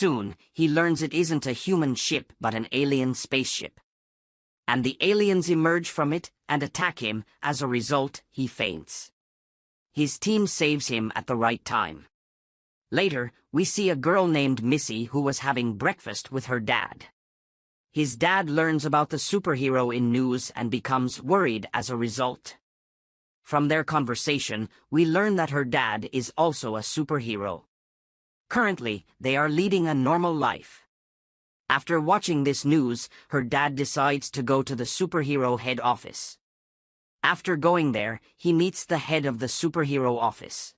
Soon, he learns it isn't a human ship but an alien spaceship. And the aliens emerge from it and attack him, as a result, he faints. His team saves him at the right time. Later, we see a girl named Missy who was having breakfast with her dad. His dad learns about the superhero in news and becomes worried as a result. From their conversation, we learn that her dad is also a superhero. Currently, they are leading a normal life. After watching this news, her dad decides to go to the superhero head office. After going there, he meets the head of the superhero office.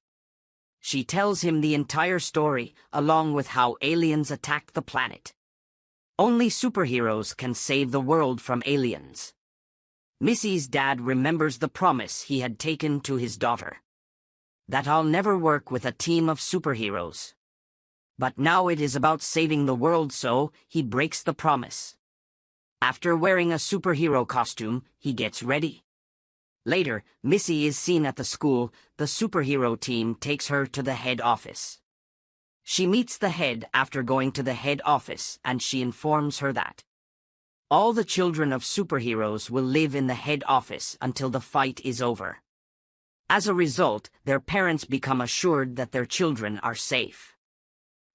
She tells him the entire story, along with how aliens attacked the planet. Only superheroes can save the world from aliens. Missy's dad remembers the promise he had taken to his daughter. That I'll never work with a team of superheroes. But now it is about saving the world so, he breaks the promise. After wearing a superhero costume, he gets ready. Later, Missy is seen at the school, the superhero team takes her to the head office. She meets the head after going to the head office and she informs her that all the children of superheroes will live in the head office until the fight is over. As a result, their parents become assured that their children are safe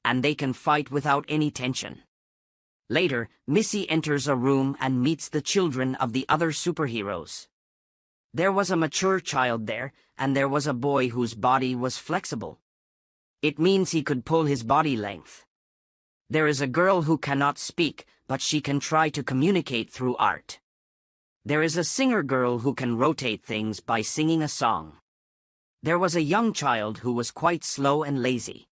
and they can fight without any tension. Later, Missy enters a room and meets the children of the other superheroes. There was a mature child there, and there was a boy whose body was flexible. It means he could pull his body length. There is a girl who cannot speak, but she can try to communicate through art. There is a singer girl who can rotate things by singing a song. There was a young child who was quite slow and lazy.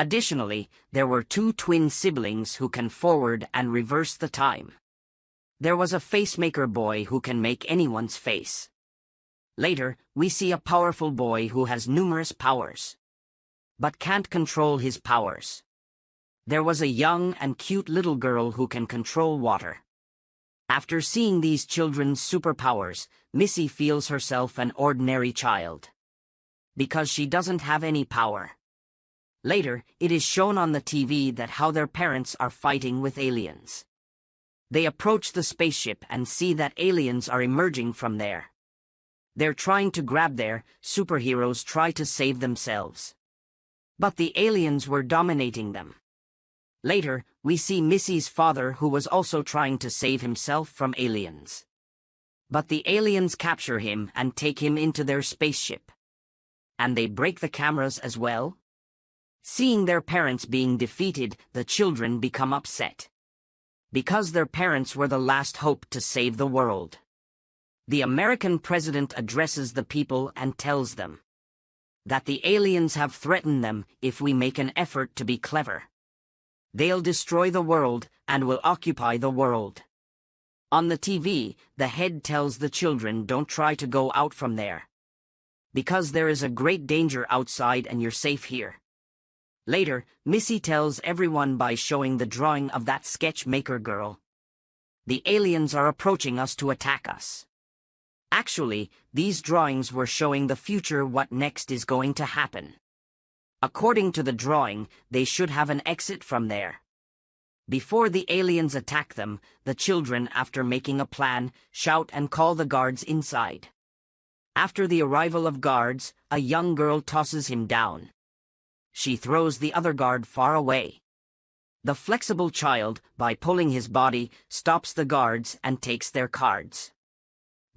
Additionally, there were two twin siblings who can forward and reverse the time. There was a facemaker boy who can make anyone's face. Later, we see a powerful boy who has numerous powers. But can't control his powers. There was a young and cute little girl who can control water. After seeing these children's superpowers, Missy feels herself an ordinary child. Because she doesn't have any power. Later, it is shown on the TV that how their parents are fighting with aliens. They approach the spaceship and see that aliens are emerging from there. They're trying to grab their superheroes try to save themselves. But the aliens were dominating them. Later, we see Missy's father who was also trying to save himself from aliens. But the aliens capture him and take him into their spaceship. And they break the cameras as well? Seeing their parents being defeated, the children become upset. Because their parents were the last hope to save the world. The American president addresses the people and tells them that the aliens have threatened them if we make an effort to be clever. They'll destroy the world and will occupy the world. On the TV, the head tells the children don't try to go out from there. Because there is a great danger outside and you're safe here. Later, Missy tells everyone by showing the drawing of that sketch maker girl. The aliens are approaching us to attack us. Actually, these drawings were showing the future what next is going to happen. According to the drawing, they should have an exit from there. Before the aliens attack them, the children, after making a plan, shout and call the guards inside. After the arrival of guards, a young girl tosses him down she throws the other guard far away. The flexible child, by pulling his body, stops the guards and takes their cards.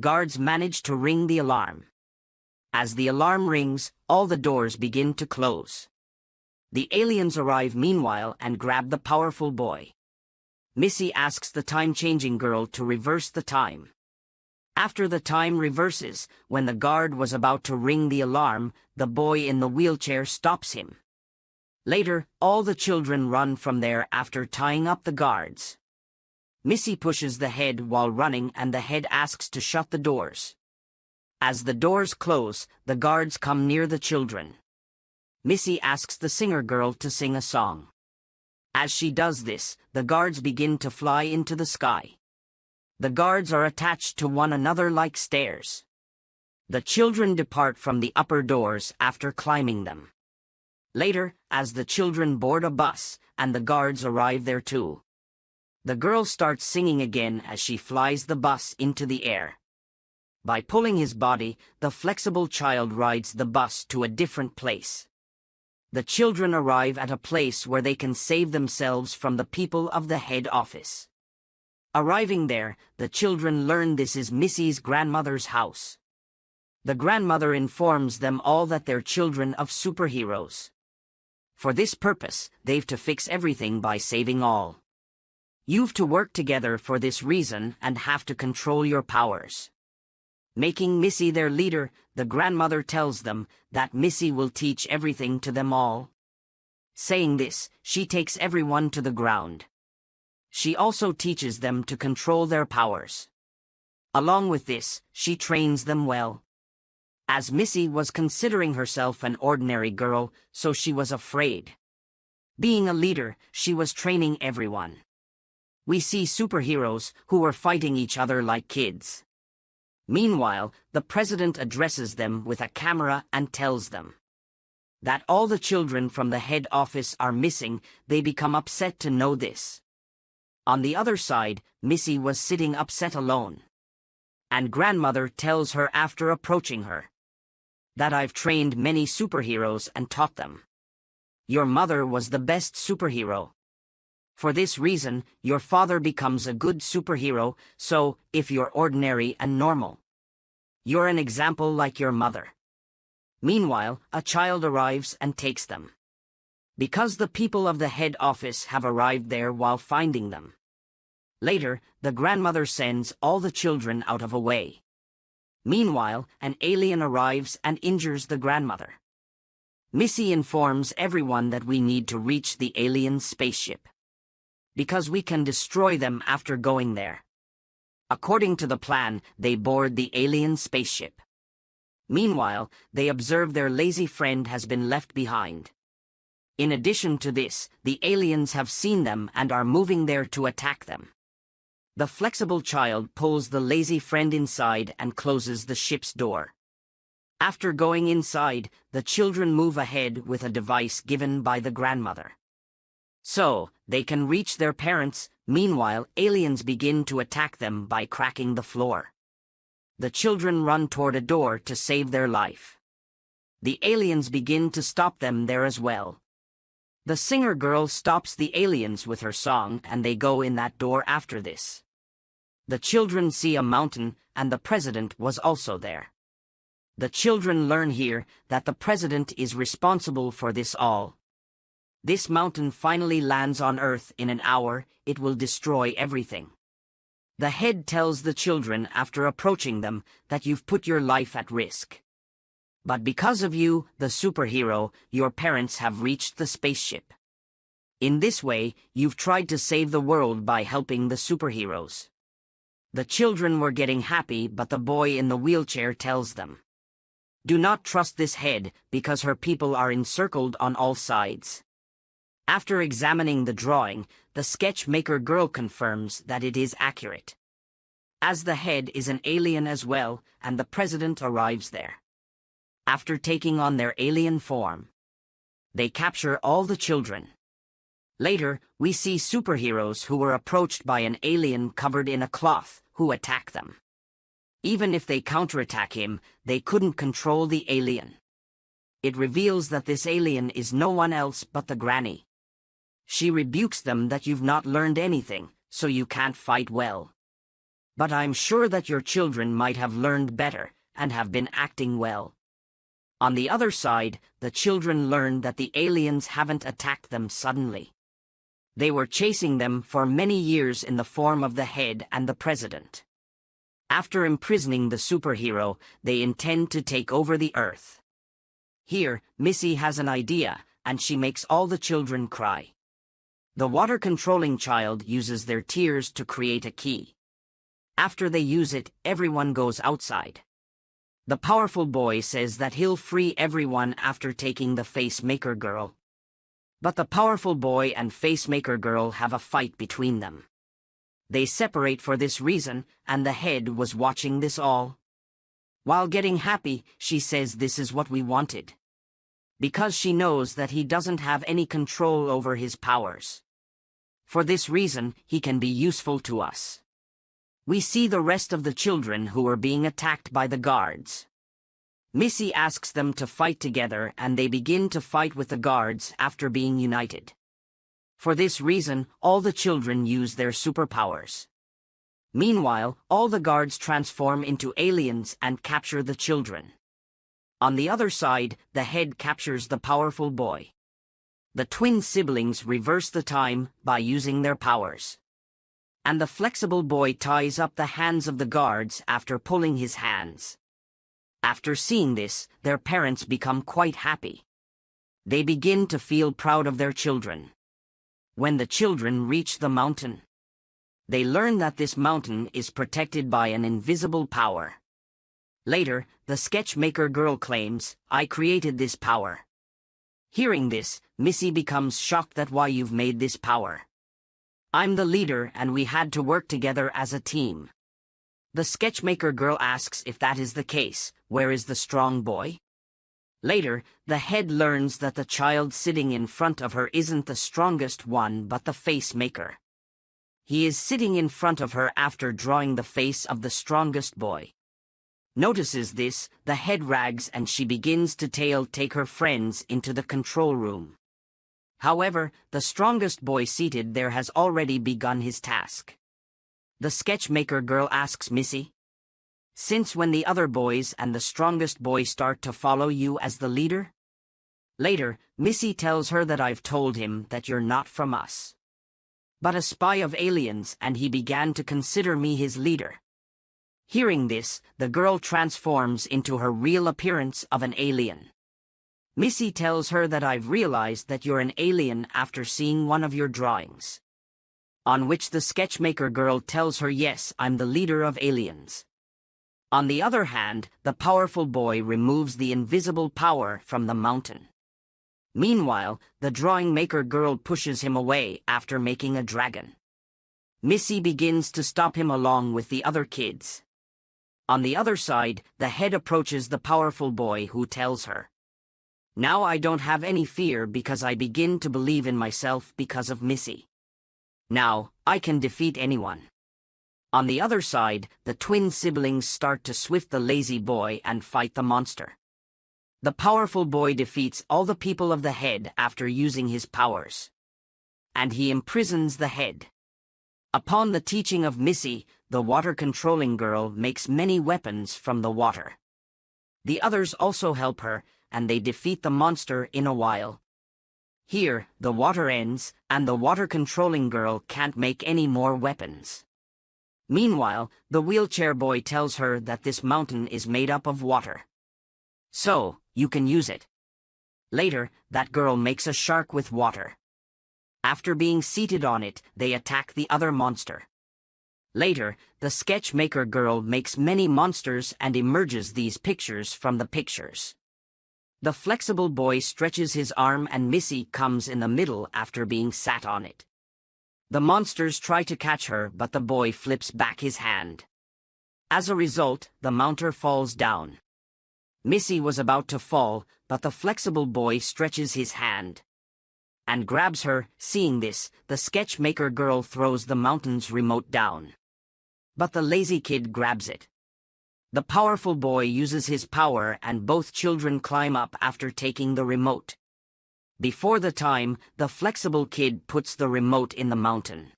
Guards manage to ring the alarm. As the alarm rings, all the doors begin to close. The aliens arrive meanwhile and grab the powerful boy. Missy asks the time-changing girl to reverse the time. After the time reverses, when the guard was about to ring the alarm, the boy in the wheelchair stops him. Later, all the children run from there after tying up the guards. Missy pushes the head while running and the head asks to shut the doors. As the doors close, the guards come near the children. Missy asks the singer girl to sing a song. As she does this, the guards begin to fly into the sky. The guards are attached to one another like stairs. The children depart from the upper doors after climbing them. Later, as the children board a bus, and the guards arrive there too. The girl starts singing again as she flies the bus into the air. By pulling his body, the flexible child rides the bus to a different place. The children arrive at a place where they can save themselves from the people of the head office. Arriving there, the children learn this is Missy's grandmother's house. The grandmother informs them all that they're children of superheroes. For this purpose, they've to fix everything by saving all. You've to work together for this reason and have to control your powers. Making Missy their leader, the grandmother tells them that Missy will teach everything to them all. Saying this, she takes everyone to the ground. She also teaches them to control their powers. Along with this, she trains them well. As Missy was considering herself an ordinary girl, so she was afraid. Being a leader, she was training everyone. We see superheroes who were fighting each other like kids. Meanwhile, the president addresses them with a camera and tells them that all the children from the head office are missing, they become upset to know this. On the other side, Missy was sitting upset alone. And grandmother tells her after approaching her that I've trained many superheroes and taught them. Your mother was the best superhero. For this reason, your father becomes a good superhero, so, if you're ordinary and normal, you're an example like your mother. Meanwhile, a child arrives and takes them. Because the people of the head office have arrived there while finding them. Later, the grandmother sends all the children out of a way. Meanwhile, an alien arrives and injures the grandmother. Missy informs everyone that we need to reach the alien spaceship. Because we can destroy them after going there. According to the plan, they board the alien spaceship. Meanwhile, they observe their lazy friend has been left behind. In addition to this, the aliens have seen them and are moving there to attack them. The flexible child pulls the lazy friend inside and closes the ship's door. After going inside, the children move ahead with a device given by the grandmother. So, they can reach their parents, meanwhile aliens begin to attack them by cracking the floor. The children run toward a door to save their life. The aliens begin to stop them there as well. The singer girl stops the aliens with her song and they go in that door after this. The children see a mountain and the president was also there. The children learn here that the president is responsible for this all, this mountain finally lands on Earth in an hour, it will destroy everything. The head tells the children after approaching them that you've put your life at risk. But because of you, the superhero, your parents have reached the spaceship. In this way, you've tried to save the world by helping the superheroes. The children were getting happy but the boy in the wheelchair tells them. Do not trust this head because her people are encircled on all sides. After examining the drawing, the sketch maker girl confirms that it is accurate. As the head is an alien as well, and the president arrives there. After taking on their alien form, they capture all the children. Later, we see superheroes who were approached by an alien covered in a cloth, who attack them. Even if they counterattack him, they couldn't control the alien. It reveals that this alien is no one else but the granny. She rebukes them that you've not learned anything, so you can't fight well. But I'm sure that your children might have learned better, and have been acting well. On the other side, the children learn that the aliens haven't attacked them suddenly. They were chasing them for many years in the form of the head and the president. After imprisoning the superhero, they intend to take over the Earth. Here, Missy has an idea, and she makes all the children cry. The water-controlling child uses their tears to create a key. After they use it, everyone goes outside. The powerful boy says that he'll free everyone after taking the face-maker girl. But the powerful boy and face-maker girl have a fight between them. They separate for this reason, and the head was watching this all. While getting happy, she says this is what we wanted. because she knows that he doesn't have any control over his powers. For this reason, he can be useful to us. We see the rest of the children who are being attacked by the guards. Missy asks them to fight together and they begin to fight with the guards after being united. For this reason, all the children use their superpowers. Meanwhile, all the guards transform into aliens and capture the children. On the other side, the head captures the powerful boy. The twin siblings reverse the time by using their powers. And the flexible boy ties up the hands of the guards after pulling his hands. After seeing this, their parents become quite happy. They begin to feel proud of their children. When the children reach the mountain, they learn that this mountain is protected by an invisible power. Later, the sketchmaker girl claims, I created this power. Hearing this, Missy becomes shocked that why you've made this power. I'm the leader and we had to work together as a team. The sketchmaker girl asks if that is the case, where is the strong boy? Later, the head learns that the child sitting in front of her isn't the strongest one but the face maker. He is sitting in front of her after drawing the face of the strongest boy. Notices this, the head rags and she begins to tail take her friends into the control room. However, the strongest boy seated there has already begun his task. The sketchmaker girl asks Missy, Since when the other boys and the strongest boy start to follow you as the leader? Later, Missy tells her that I've told him that you're not from us but a spy of aliens and he began to consider me his leader. Hearing this, the girl transforms into her real appearance of an alien. Missy tells her that I've realized that you're an alien after seeing one of your drawings. On which the sketchmaker girl tells her yes, I'm the leader of aliens. On the other hand, the powerful boy removes the invisible power from the mountain. Meanwhile, the drawing maker girl pushes him away after making a dragon. Missy begins to stop him along with the other kids. On the other side, the head approaches the powerful boy who tells her, Now I don't have any fear because I begin to believe in myself because of Missy. Now, I can defeat anyone. On the other side, the twin siblings start to swift the lazy boy and fight the monster. The powerful boy defeats all the people of the head after using his powers. And he imprisons the head. Upon the teaching of Missy, the water-controlling girl makes many weapons from the water. The others also help her, and they defeat the monster in a while. Here, the water ends, and the water-controlling girl can't make any more weapons. Meanwhile, the wheelchair boy tells her that this mountain is made up of water. So, you can use it. Later, that girl makes a shark with water. After being seated on it, they attack the other monster. Later, the sketch maker girl makes many monsters and emerges these pictures from the pictures. The flexible boy stretches his arm and Missy comes in the middle after being sat on it. The monsters try to catch her but the boy flips back his hand. As a result, the mounter falls down. Missy was about to fall, but the flexible boy stretches his hand and grabs her. Seeing this, the sketch maker girl throws the mountain's remote down. But the lazy kid grabs it. The powerful boy uses his power and both children climb up after taking the remote. Before the time, the flexible kid puts the remote in the mountain.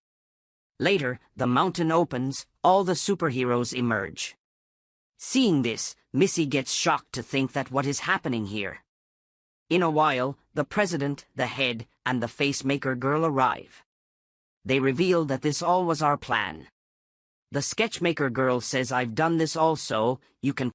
Later, the mountain opens, all the superheroes emerge. Seeing this, Missy gets shocked to think that what is happening here. In a while, the president, the head, and the face-maker girl arrive. They reveal that this all was our plan. The sketchmaker girl says I've done this also, you can